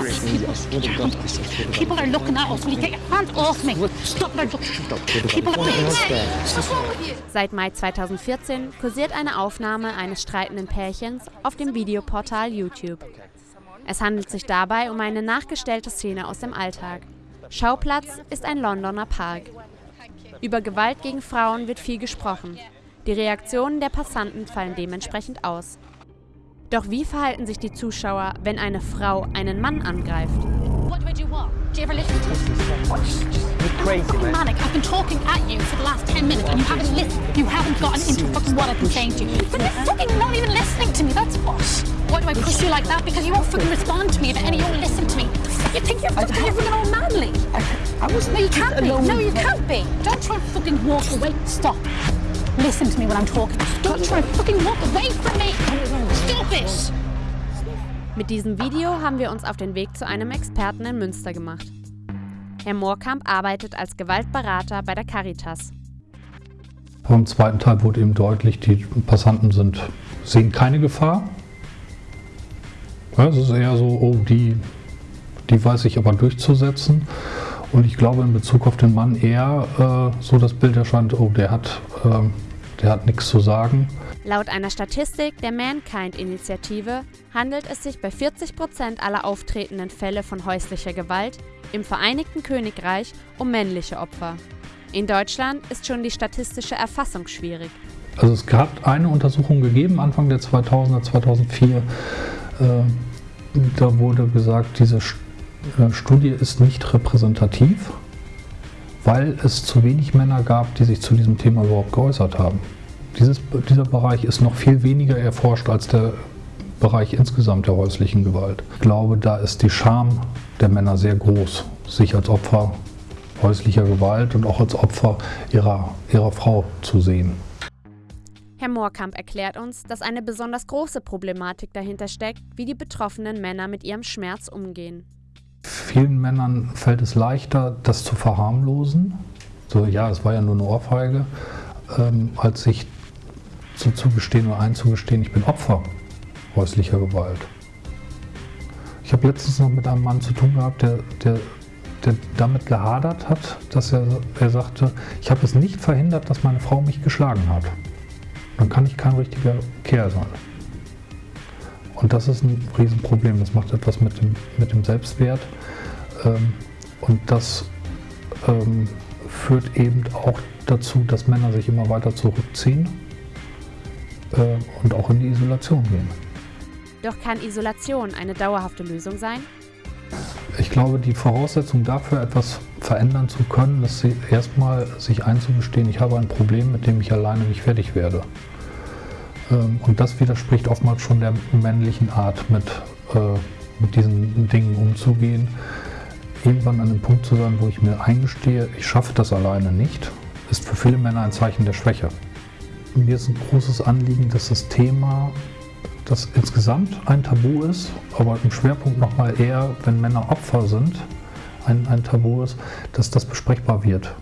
People, people are looking at us. Will you get your hands off me? Stop it. People are? Seit Mai 2014 kursiert eine Aufnahme eines streitenden Pärchens auf dem Videoportal YouTube. Es handelt sich dabei um eine nachgestellte Szene aus dem Alltag. Schauplatz ist ein Londoner Park. Über Gewalt gegen Frauen wird viel gesprochen. Die Reaktionen der Passanten fallen dementsprechend aus. Doch wie verhalten sich die Zuschauer, wenn eine Frau einen Mann angreift? What do I do what? Do you ever listen to me? You're crazy, man. manic. I've been talking at you for the last 10 minutes and you haven't listened. You haven't gotten into fucking what I've been saying to you. But you're fucking not even listening to me, that's what. Why do I push you like that? Because you won't fucking respond to me, but any you won't listen to me. You think you're fucking, fucking all manly. I was No, you can't be. No, you can't be. Don't try and fucking walk away. Stop. Listen to me when I'm talking. Don't try and fucking walk away from me. It. Mit diesem Video haben wir uns auf den Weg zu einem Experten in Münster gemacht. Herr Moorkamp arbeitet als Gewaltberater bei der Caritas. Beim zweiten Teil wurde eben deutlich, die Passanten sind, sehen keine Gefahr. Ja, es ist eher so, oh, die, die weiß ich aber durchzusetzen. Und ich glaube in Bezug auf den Mann eher äh, so das Bild erscheint, oh, der hat, ähm, der hat nichts zu sagen. Laut einer Statistik der Mankind-Initiative handelt es sich bei 40 Prozent aller auftretenden Fälle von häuslicher Gewalt im Vereinigten Königreich um männliche Opfer. In Deutschland ist schon die statistische Erfassung schwierig. Also es hat eine Untersuchung gegeben, Anfang der 2000er, 2004. Äh, da wurde gesagt, diese äh, Studie ist nicht repräsentativ, weil es zu wenig Männer gab, die sich zu diesem Thema überhaupt geäußert haben. Dieses, dieser Bereich ist noch viel weniger erforscht als der Bereich insgesamt der häuslichen Gewalt. Ich glaube, da ist die Scham der Männer sehr groß, sich als Opfer häuslicher Gewalt und auch als Opfer ihrer, ihrer Frau zu sehen. Herr Moorkamp erklärt uns, dass eine besonders große Problematik dahinter steckt, wie die betroffenen Männer mit ihrem Schmerz umgehen. Vielen Männern fällt es leichter, das zu verharmlosen. So, ja, es war ja nur eine Ohrfeige, ähm, als sich zu, zugestehen oder einzugestehen, ich bin Opfer häuslicher Gewalt. Ich habe letztens noch mit einem Mann zu tun gehabt, der, der, der damit gehadert hat, dass er, er sagte, ich habe es nicht verhindert, dass meine Frau mich geschlagen hat. Dann kann ich kein richtiger Kerl sein. Und das ist ein Riesenproblem. Das macht etwas mit dem, mit dem Selbstwert. Ähm, und das ähm, führt eben auch dazu, dass Männer sich immer weiter zurückziehen äh, und auch in die Isolation gehen. Doch kann Isolation eine dauerhafte Lösung sein? Ich glaube, die Voraussetzung dafür, etwas verändern zu können, ist erstmal sich einzugestehen, ich habe ein Problem, mit dem ich alleine nicht fertig werde. Ähm, Und das widerspricht oftmals schon der männlichen Art, mit, äh, mit diesen Dingen umzugehen. Irgendwann an dem Punkt zu sein, wo ich mir eingestehe, ich schaffe das alleine nicht, ist für viele Männer ein Zeichen der Schwäche. Mir ist ein großes Anliegen, dass das Thema, das insgesamt ein Tabu ist, aber im Schwerpunkt nochmal eher, wenn Männer Opfer sind, ein, ein Tabu ist, dass das besprechbar wird.